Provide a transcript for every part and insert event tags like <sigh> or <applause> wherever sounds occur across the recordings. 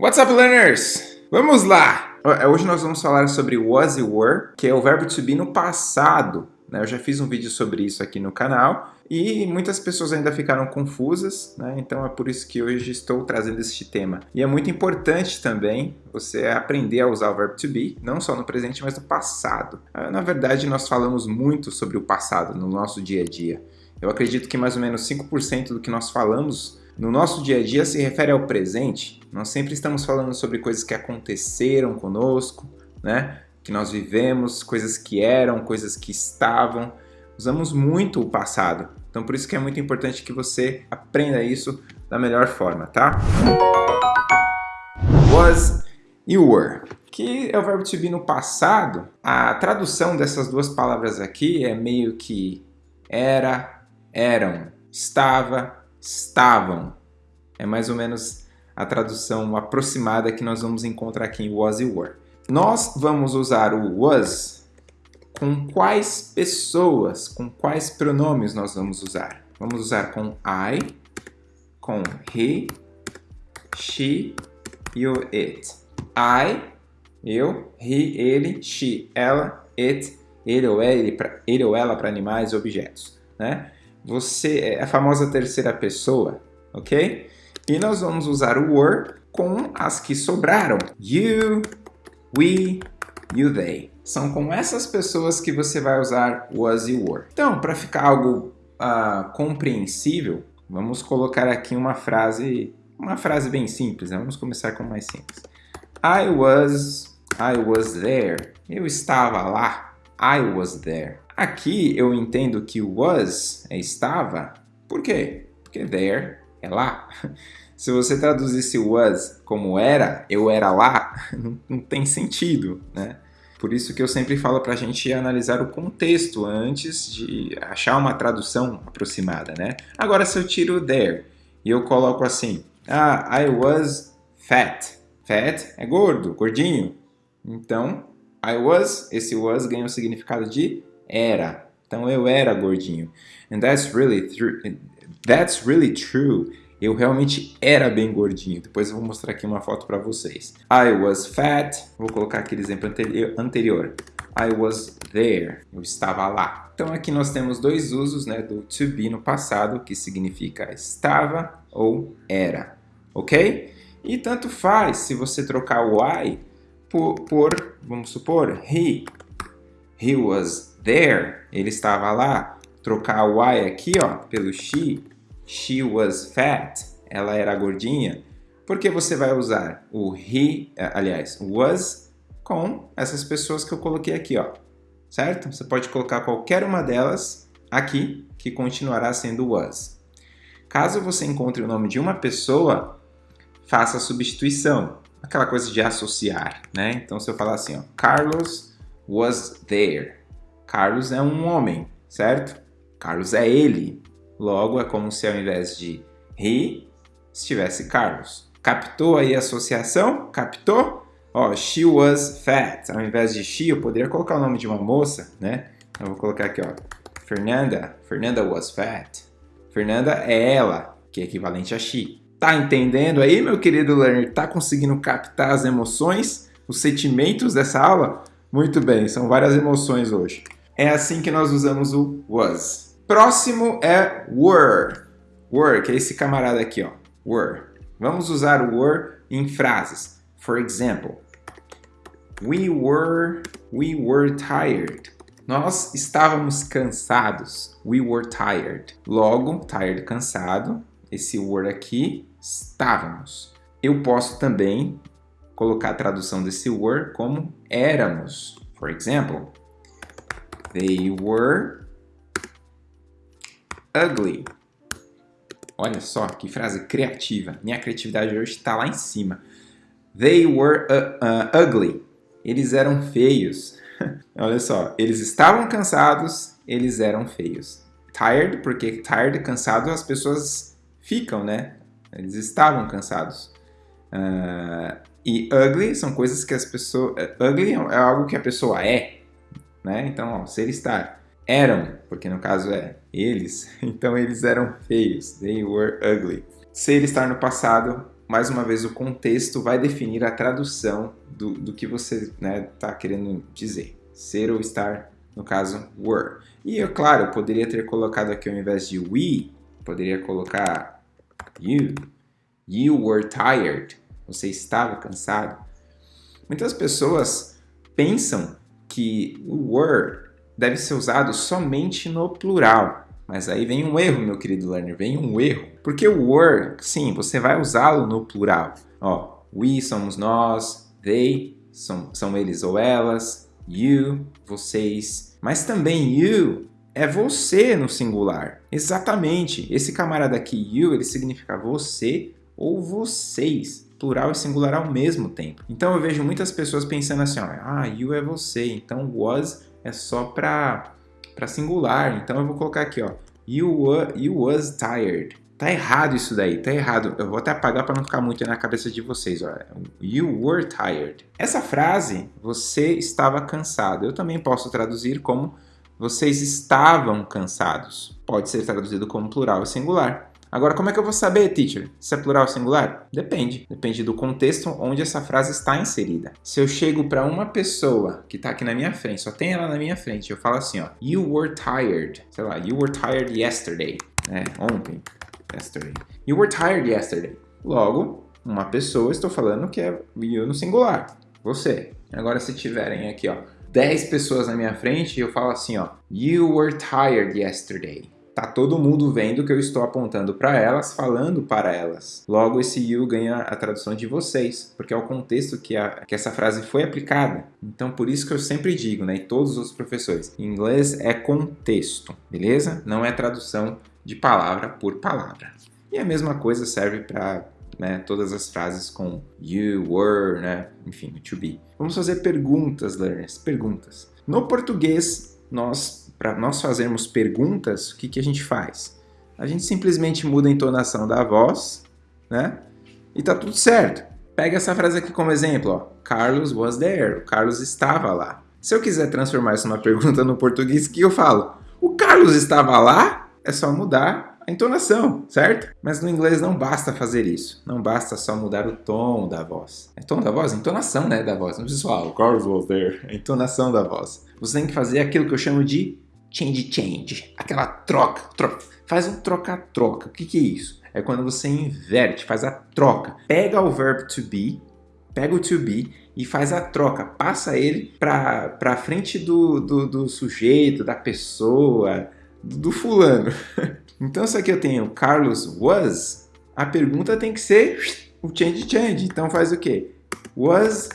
What's up, learners? Vamos lá! Hoje nós vamos falar sobre was e were, que é o verbo to be no passado. Né? Eu já fiz um vídeo sobre isso aqui no canal e muitas pessoas ainda ficaram confusas, né? então é por isso que hoje estou trazendo este tema. E é muito importante também você aprender a usar o verbo to be, não só no presente, mas no passado. Ah, na verdade, nós falamos muito sobre o passado no nosso dia a dia. Eu acredito que mais ou menos 5% do que nós falamos no nosso dia a dia se refere ao presente. Nós sempre estamos falando sobre coisas que aconteceram conosco, né? que nós vivemos, coisas que eram, coisas que estavam. Usamos muito o passado. Então por isso que é muito importante que você aprenda isso da melhor forma, tá? Was e were, que é o verbo to be no passado. A tradução dessas duas palavras aqui é meio que era, eram, estava, estavam. É mais ou menos a tradução aproximada que nós vamos encontrar aqui em was e were. Nós vamos usar o was com quais pessoas, com quais pronomes nós vamos usar? Vamos usar com I, com he, she e o it. I, eu, he, ele, she, ela, it, ele ou, ele, pra, ele ou ela para animais e objetos. Né? Você é a famosa terceira pessoa, ok? E nós vamos usar o were com as que sobraram. You, we, you, they. São com essas pessoas que você vai usar was e were. Então, para ficar algo uh, compreensível, vamos colocar aqui uma frase, uma frase bem simples. Né? Vamos começar com mais simples. I was, I was there. Eu estava lá. I was there. Aqui eu entendo que was é estava. Por quê? Porque there é lá. <laughs> Se você traduzisse was como era, eu era lá, <laughs> não, não tem sentido, né? Por isso que eu sempre falo para a gente analisar o contexto antes de achar uma tradução aproximada, né? Agora, se eu tiro there e eu coloco assim, ah, I was fat. Fat é gordo, gordinho. Então, I was, esse was ganha o significado de era. Então eu era gordinho. And that's really true. That's really true. Eu realmente era bem gordinho. Depois eu vou mostrar aqui uma foto para vocês. I was fat. Vou colocar aquele exemplo anterior. I was there. Eu estava lá. Então aqui nós temos dois usos né, do to be no passado, que significa estava ou era. Ok? E tanto faz se você trocar o I por, por vamos supor, he. He was there, ele estava lá. Trocar o I aqui, ó, pelo she, she was fat, ela era gordinha. Por que você vai usar o he, eh, aliás, was com essas pessoas que eu coloquei aqui, ó, certo? Você pode colocar qualquer uma delas aqui, que continuará sendo was. Caso você encontre o nome de uma pessoa, faça a substituição, aquela coisa de associar, né? Então, se eu falar assim, ó, Carlos was there, Carlos é um homem, certo? Carlos é ele. Logo, é como se ao invés de he, estivesse Carlos. Captou aí a associação? Captou? Ó, she was fat. Ao invés de she, eu poderia colocar o nome de uma moça, né? Eu vou colocar aqui, ó. Fernanda. Fernanda was fat. Fernanda é ela, que é equivalente a she. Tá entendendo aí, meu querido learner? Tá conseguindo captar as emoções, os sentimentos dessa aula? Muito bem, são várias emoções hoje. É assim que nós usamos o was. Próximo é were. Were, que é esse camarada aqui, ó. Were. Vamos usar o were em frases. For example, we were, we were tired. Nós estávamos cansados. We were tired. Logo, tired, cansado. Esse were aqui, estávamos. Eu posso também colocar a tradução desse were como éramos. For example, They were ugly. Olha só que frase criativa. Minha criatividade hoje está lá em cima. They were uh, uh, ugly. Eles eram feios. <laughs> Olha só, eles estavam cansados, eles eram feios. Tired, porque tired, cansado, as pessoas ficam, né? Eles estavam cansados. Uh, e ugly são coisas que as pessoas... Ugly é algo que a pessoa é, né? Então, ó, ser estar. Eram, porque no caso é eles, <laughs> então eles eram feios. They were ugly. Ser estar no passado, mais uma vez, o contexto vai definir a tradução do, do que você está né, tá querendo dizer. Ser ou estar, no caso, were. E, eu, claro, eu poderia ter colocado aqui ao invés de we, poderia colocar you. You were tired. Você estava cansado. Muitas pessoas pensam que o were deve ser usado somente no plural. Mas aí vem um erro, meu querido learner, vem um erro. Porque o were, sim, você vai usá-lo no plural. Ó, we somos nós, they são, são eles ou elas, you, vocês. Mas também you é você no singular. Exatamente. Esse camarada aqui, you, ele significa você ou vocês. Plural e singular ao mesmo tempo. Então eu vejo muitas pessoas pensando assim, ó, ah, you é você, então was é só para para singular. Então eu vou colocar aqui, ó, you, were, you was tired. Tá errado isso daí, tá errado. Eu vou até apagar para não ficar muito na cabeça de vocês. Ó. You were tired. Essa frase, você estava cansado. Eu também posso traduzir como vocês estavam cansados. Pode ser traduzido como plural e singular. Agora, como é que eu vou saber, teacher, se é plural ou singular? Depende. Depende do contexto onde essa frase está inserida. Se eu chego para uma pessoa que está aqui na minha frente, só tem ela na minha frente, eu falo assim, ó, You were tired. Sei lá, you were tired yesterday. É, ontem. Yesterday. You were tired yesterday. Logo, uma pessoa, estou falando que é you no singular. Você. Agora, se tiverem aqui, ó, 10 pessoas na minha frente, eu falo assim, ó, You were tired yesterday. Tá todo mundo vendo que eu estou apontando para elas, falando para elas. Logo, esse you ganha a tradução de vocês, porque é o contexto que, a, que essa frase foi aplicada. Então, por isso que eu sempre digo, né, e todos os professores, inglês é contexto, beleza? Não é tradução de palavra por palavra. E a mesma coisa serve para né, todas as frases com you, were, né, enfim, to be. Vamos fazer perguntas, learners, perguntas. No português, nós para nós fazermos perguntas, o que, que a gente faz? A gente simplesmente muda a entonação da voz, né? E tá tudo certo. Pega essa frase aqui como exemplo, ó. Carlos was there. O Carlos estava lá. Se eu quiser transformar isso numa pergunta no português, o que eu falo? O Carlos estava lá? É só mudar a entonação, certo? Mas no inglês não basta fazer isso. Não basta só mudar o tom da voz. É tom da voz? Entonação, né, da voz. Não precisa falar, o Carlos was there. A entonação da voz. Você tem que fazer aquilo que eu chamo de change change. Aquela troca. troca. Faz um troca-troca. O que, que é isso? É quando você inverte, faz a troca. Pega o verbo to be, pega o to be e faz a troca. Passa ele para frente do, do, do sujeito, da pessoa, do fulano. <laughs> Então, se aqui eu tenho Carlos was, a pergunta tem que ser o change change. Então, faz o quê? Was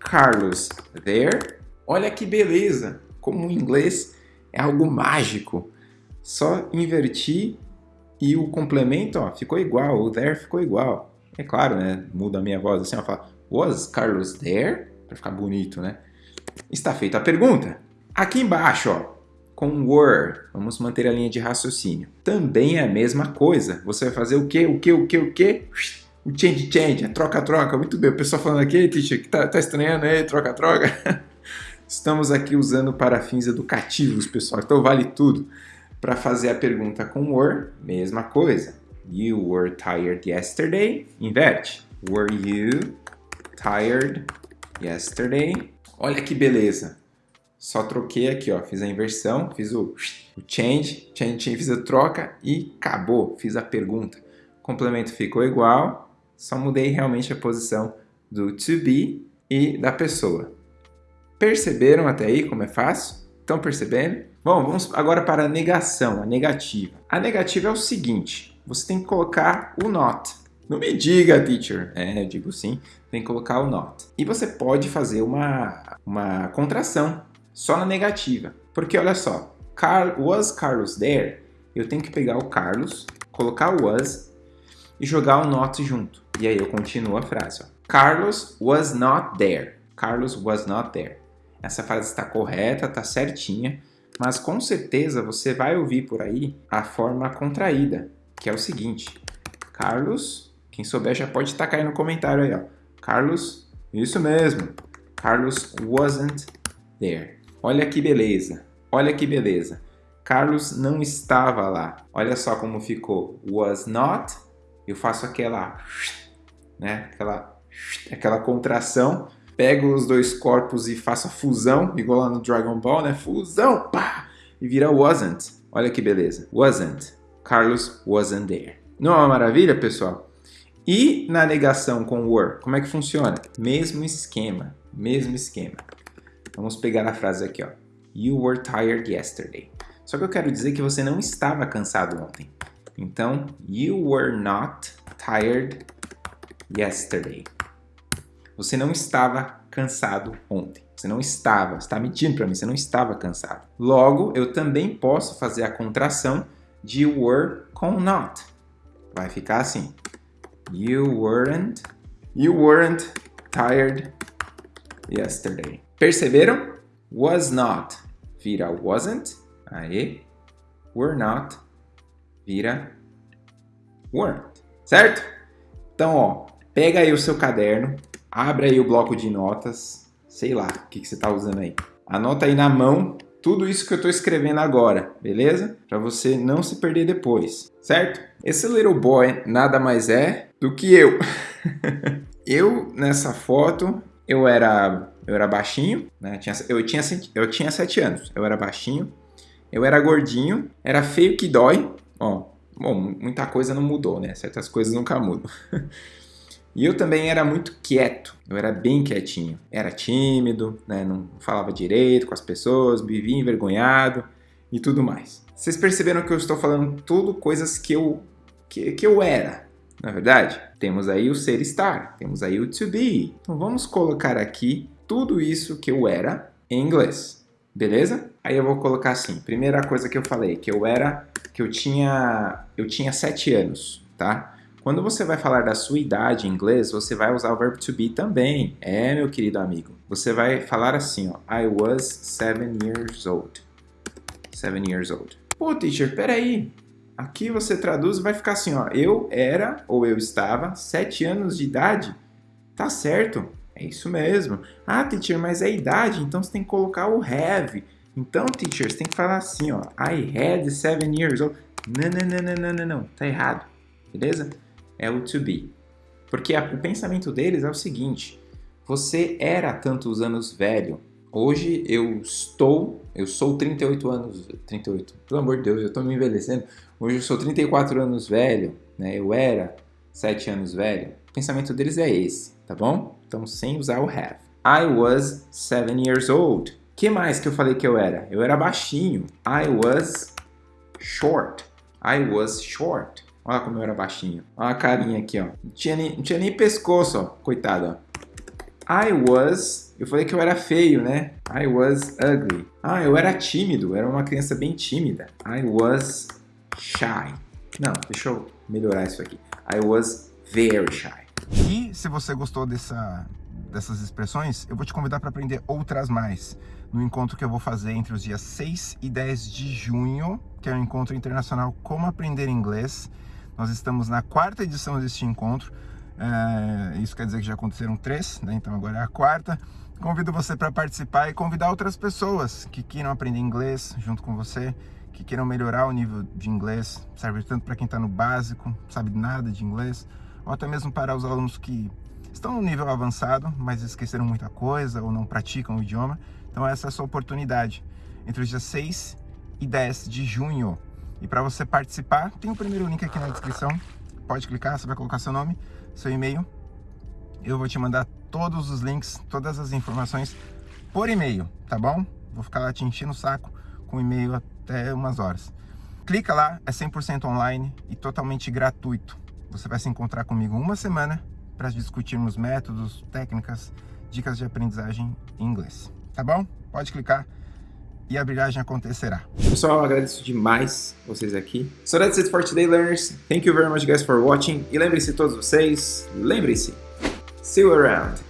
Carlos there? Olha que beleza! Como o inglês é algo mágico. Só inverti e o complemento ó, ficou igual, o there ficou igual. É claro, né? Muda a minha voz assim, eu falo, was Carlos there? Para ficar bonito, né? Está feita a pergunta. Aqui embaixo, ó, com were. Vamos manter a linha de raciocínio. Também é a mesma coisa. Você vai fazer o que, o que, o que, o que? O change, change, a troca, troca. Muito bem. O pessoal falando aqui, teacher, que tá, tá estranhando aí, troca, troca. <laughs> Estamos aqui usando para fins educativos, pessoal. Então vale tudo. Para fazer a pergunta com were, mesma coisa. You were tired yesterday. Inverte. Were you tired yesterday? Olha que beleza. Só troquei aqui, ó, fiz a inversão, fiz o, o change, change, change, fiz a troca e acabou, fiz a pergunta. O complemento ficou igual, só mudei realmente a posição do to be e da pessoa. Perceberam até aí como é fácil? Estão percebendo? Bom, vamos agora para a negação, a negativa. A negativa é o seguinte, você tem que colocar o not. Não me diga, teacher. É, eu digo sim, tem que colocar o not. E você pode fazer uma, uma contração só na negativa. Porque olha só, Car was Carlos there? Eu tenho que pegar o Carlos, colocar o was e jogar o not junto. E aí eu continuo a frase. Ó. Carlos was not there. Carlos was not there. Essa frase está correta, está certinha, mas com certeza você vai ouvir por aí a forma contraída, que é o seguinte. Carlos, quem souber já pode tacar aí no comentário aí, ó. Carlos, isso mesmo. Carlos wasn't there. Olha que beleza, olha que beleza. Carlos não estava lá. Olha só como ficou. Was not. Eu faço aquela né? Aquela, aquela contração. Pego os dois corpos e faço a fusão, igual lá no Dragon Ball, né? Fusão, pá! E vira wasn't. Olha que beleza. Wasn't. Carlos wasn't there. Não é uma maravilha, pessoal? E na negação com were, como é que funciona? Mesmo esquema, mesmo esquema. Vamos pegar a frase aqui, ó. You were tired yesterday. Só que eu quero dizer que você não estava cansado ontem. Então, you were not tired yesterday. Você não estava cansado ontem. Você não estava, está mentindo para mim, você não estava cansado. Logo, eu também posso fazer a contração de were com not. Vai ficar assim. You weren't, you weren't tired yesterday. Perceberam? Was not vira wasn't. Aí. Were not vira weren't. Certo? Então, ó, pega aí o seu caderno, abre aí o bloco de notas, sei lá, o que, que você está usando aí. Anota aí na mão tudo isso que eu estou escrevendo agora, beleza? Para você não se perder depois, certo? Esse little boy nada mais é do que eu. <laughs> eu, nessa foto, eu era, eu era baixinho, né? Tinha, eu, tinha, eu tinha sete anos, eu era baixinho, eu era gordinho, era feio que dói, ó, bom, muita coisa não mudou, né? Certas coisas nunca mudam. <laughs> E eu também era muito quieto, eu era bem quietinho. Era tímido, né? não falava direito com as pessoas, vivia envergonhado e tudo mais. Vocês perceberam que eu estou falando tudo coisas que eu, que, que eu era, na é verdade? Temos aí o ser estar, temos aí o to be. Então vamos colocar aqui tudo isso que eu era em inglês, beleza? Aí eu vou colocar assim, primeira coisa que eu falei, que eu era, que eu tinha, eu tinha sete anos, tá? Quando você vai falar da sua idade em inglês, você vai usar o verbo to be também. É, meu querido amigo. Você vai falar assim, ó. I was seven years old. Seven years old. Pô, teacher, peraí. Aqui você traduz e vai ficar assim, ó. Eu era, ou eu estava, sete anos de idade. Tá certo. É isso mesmo. Ah, teacher, mas é idade, então você tem que colocar o have. Então, teacher, você tem que falar assim, ó. I had seven years old. Não, não, não, não, não, não, não. Tá errado. Beleza? É o to be. Porque a, o pensamento deles é o seguinte, você era tantos anos velho, hoje eu estou, eu sou 38 anos, 38, pelo amor de Deus, eu estou me envelhecendo, hoje eu sou 34 anos velho, né, eu era 7 anos velho, o pensamento deles é esse, tá bom? Então, sem usar o have. I was 7 years old. que mais que eu falei que eu era? Eu era baixinho. I was short. I was short. Olha como eu era baixinho. Olha a carinha aqui, ó. Não tinha nem, não tinha nem pescoço, ó. Coitado, ó. I was... Eu falei que eu era feio, né? I was ugly. Ah, eu era tímido. Era uma criança bem tímida. I was shy. Não, deixa eu melhorar isso aqui. I was very shy. E se você gostou dessa, dessas expressões, eu vou te convidar para aprender outras mais no encontro que eu vou fazer entre os dias 6 e 10 de junho, que é o um encontro internacional Como Aprender Inglês. Nós estamos na quarta edição deste encontro, é, isso quer dizer que já aconteceram três, né? então agora é a quarta. Convido você para participar e convidar outras pessoas que queiram aprender inglês junto com você, que queiram melhorar o nível de inglês, serve tanto para quem está no básico, sabe nada de inglês, ou até mesmo para os alunos que estão no nível avançado, mas esqueceram muita coisa ou não praticam o idioma. Então essa é a sua oportunidade, entre os dias 6 e 10 de junho. E para você participar, tem o primeiro link aqui na descrição. Pode clicar, você vai colocar seu nome, seu e-mail. Eu vou te mandar todos os links, todas as informações por e-mail, tá bom? Vou ficar lá te enchendo o saco com e-mail até umas horas. Clica lá, é 100% online e totalmente gratuito. Você vai se encontrar comigo uma semana para discutirmos métodos, técnicas, dicas de aprendizagem em inglês. Tá bom? Pode clicar e a brilhagem acontecerá. Pessoal, agradeço demais vocês aqui. So that's it for today, learners. Thank you very much, guys, for watching. E lembrem-se todos vocês, lembrem-se, see you around.